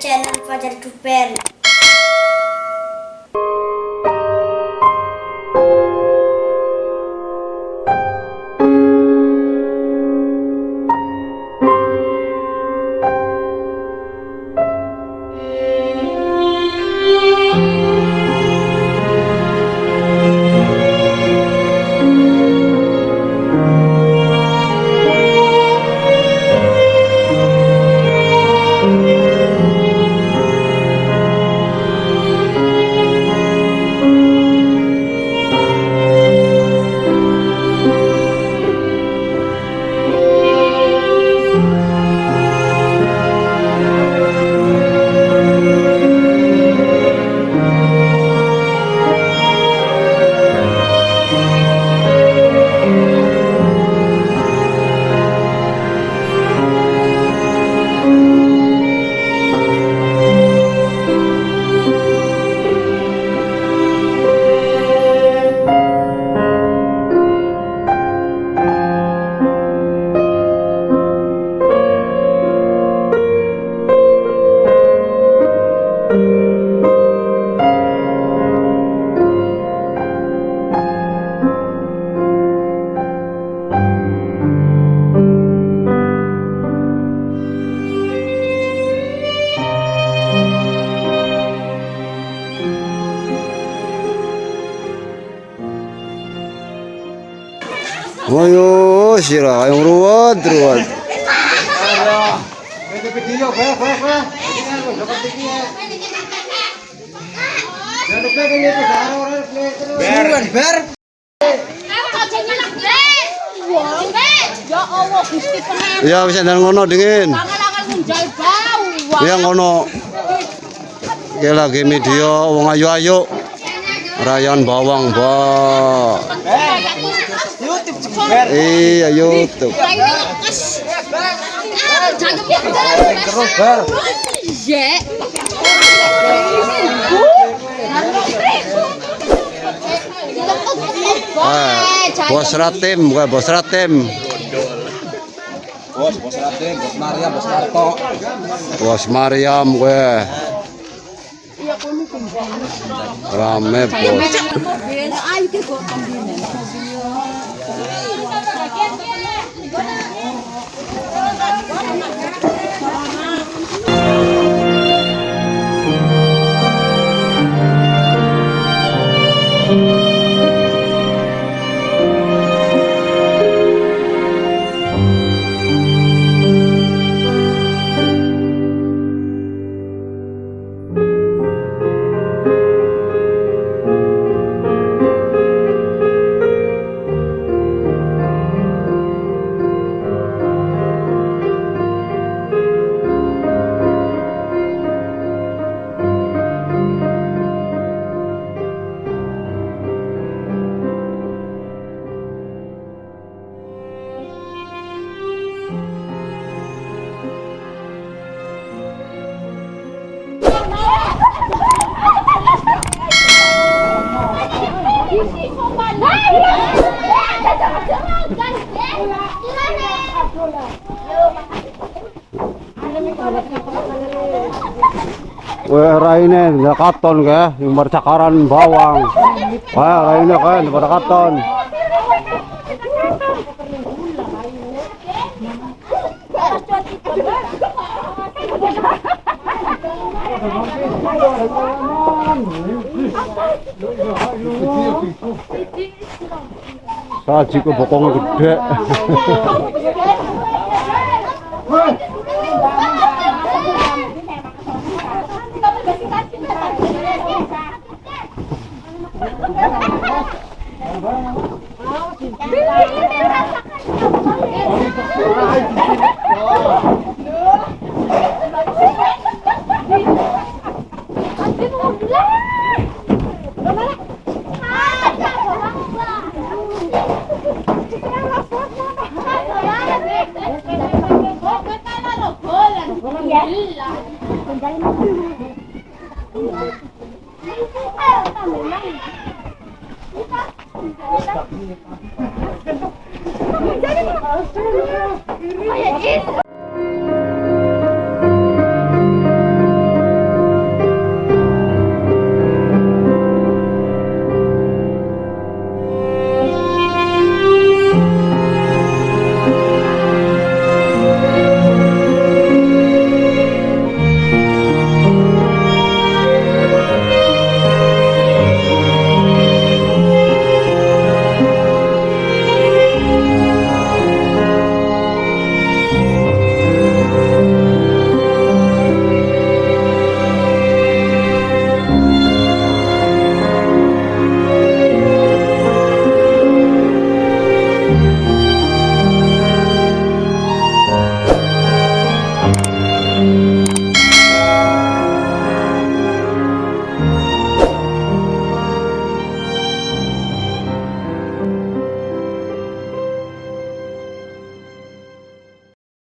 channel Fajar Duper. Itu, sekarang orang play terus. Ber, ber. Ya bisa ngono dingin. Ya ngono. Ya lagi media wong ayu-ayu. Rayon bawang, Ba. Iya, YouTube. Ah, bos ratim, gue bos ratim. Bos, bos Raden, bos Maria, bos Marto. Bos Mariam gue. Rame bos. Ayo Wah, raine ndak katon ke, yang bercakaran bawang. Wah, raine kan pada katon. Saji ke bokong gede.